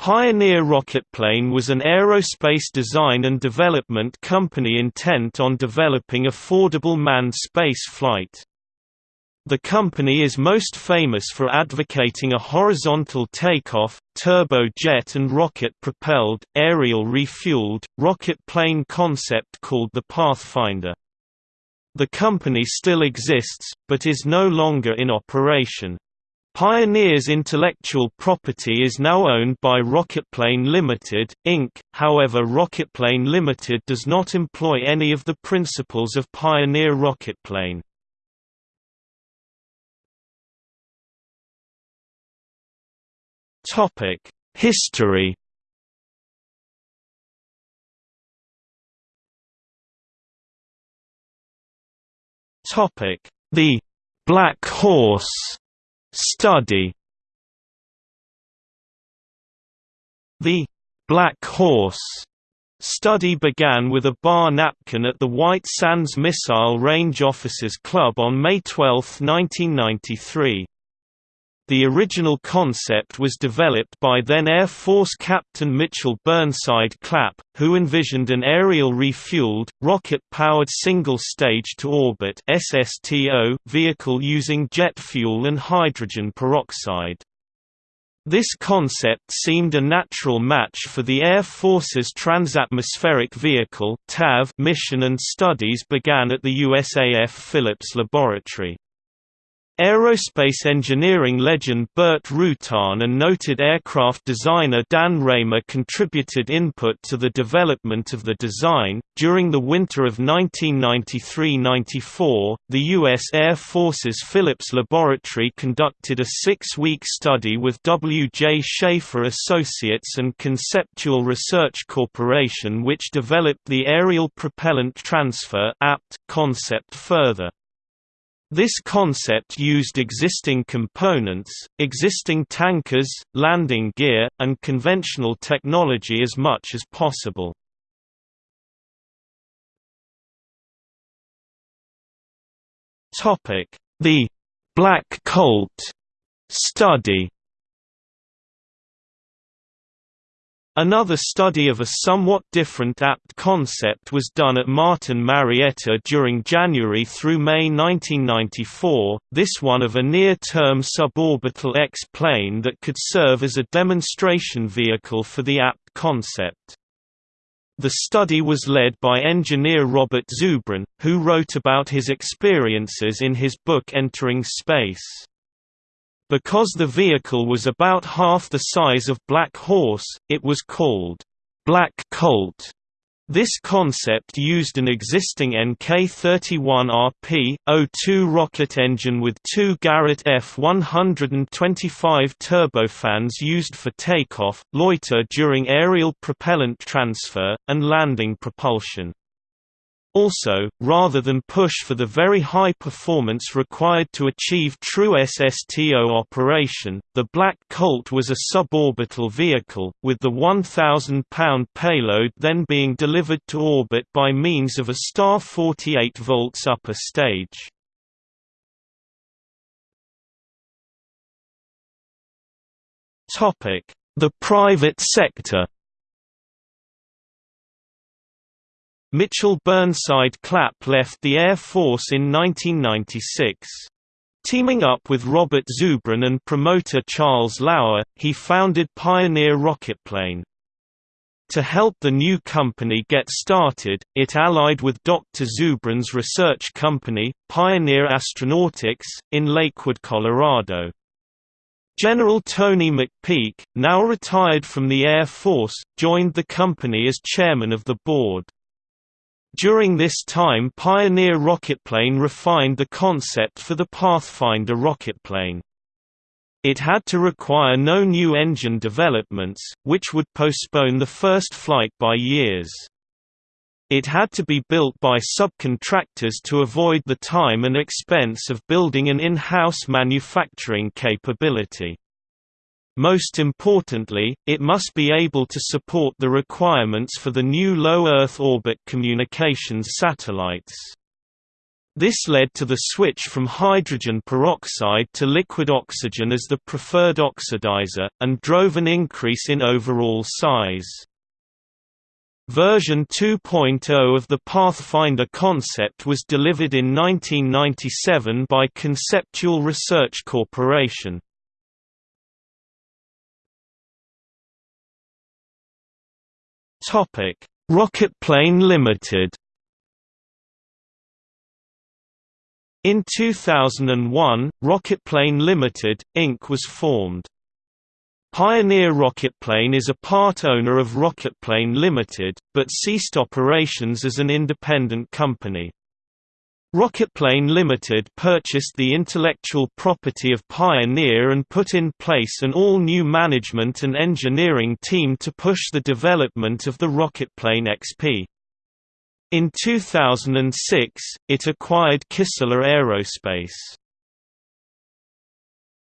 Pioneer Rocketplane was an aerospace design and development company intent on developing affordable manned space flight. The company is most famous for advocating a horizontal takeoff, turbojet and rocket-propelled, aerial refueled, rocket plane concept called the Pathfinder. The company still exists, but is no longer in operation. Pioneer's intellectual property is now owned by Rocketplane Limited, Inc., however Rocketplane Limited does not employ any of the principals of Pioneer Rocketplane. History The Black Horse Study The Black Horse study began with a bar napkin at the White Sands Missile Range Officers Club on May 12, 1993. The original concept was developed by then Air Force Captain Mitchell Burnside Clapp, who envisioned an aerial refueled, rocket-powered single-stage-to-orbit vehicle using jet fuel and hydrogen peroxide. This concept seemed a natural match for the Air Force's Transatmospheric Vehicle mission and studies began at the USAF Phillips Laboratory. Aerospace engineering legend Burt Rutan and noted aircraft designer Dan Raymer contributed input to the development of the design. During the winter of 1993–94, the U.S. Air Force's Phillips Laboratory conducted a six-week study with W. J. Schaefer Associates and Conceptual Research Corporation which developed the Aerial Propellant Transfer apt concept further. This concept used existing components, existing tankers, landing gear, and conventional technology as much as possible. The Black Colt study Another study of a somewhat different apt concept was done at Martin Marietta during January through May 1994, this one of a near-term suborbital X-plane that could serve as a demonstration vehicle for the apt concept. The study was led by engineer Robert Zubrin, who wrote about his experiences in his book Entering Space. Because the vehicle was about half the size of Black Horse, it was called Black Colt. This concept used an existing NK-31RP, O2 rocket engine with two Garrett F-125 turbofans used for takeoff, loiter during aerial propellant transfer, and landing propulsion. Also, rather than push for the very high performance required to achieve true SSTO operation, the Black Colt was a suborbital vehicle, with the 1,000-pound payload then being delivered to orbit by means of a star 48 volts upper stage. The private sector Mitchell Burnside Clapp left the Air Force in 1996. Teaming up with Robert Zubrin and promoter Charles Lauer, he founded Pioneer Rocketplane. To help the new company get started, it allied with Dr. Zubrin's research company, Pioneer Astronautics, in Lakewood, Colorado. General Tony McPeak, now retired from the Air Force, joined the company as chairman of the board. During this time Pioneer Rocketplane refined the concept for the Pathfinder rocketplane. It had to require no new engine developments, which would postpone the first flight by years. It had to be built by subcontractors to avoid the time and expense of building an in-house manufacturing capability. Most importantly, it must be able to support the requirements for the new low Earth orbit communications satellites. This led to the switch from hydrogen peroxide to liquid oxygen as the preferred oxidizer, and drove an increase in overall size. Version 2.0 of the Pathfinder concept was delivered in 1997 by Conceptual Research Corporation. Rocketplane Limited In 2001, Rocketplane Limited, Inc. was formed. Pioneer Rocketplane is a part owner of Rocketplane Limited, but ceased operations as an independent company. Rocketplane Limited purchased the intellectual property of Pioneer and put in place an all-new management and engineering team to push the development of the Rocketplane XP. In 2006, it acquired Kistler Aerospace.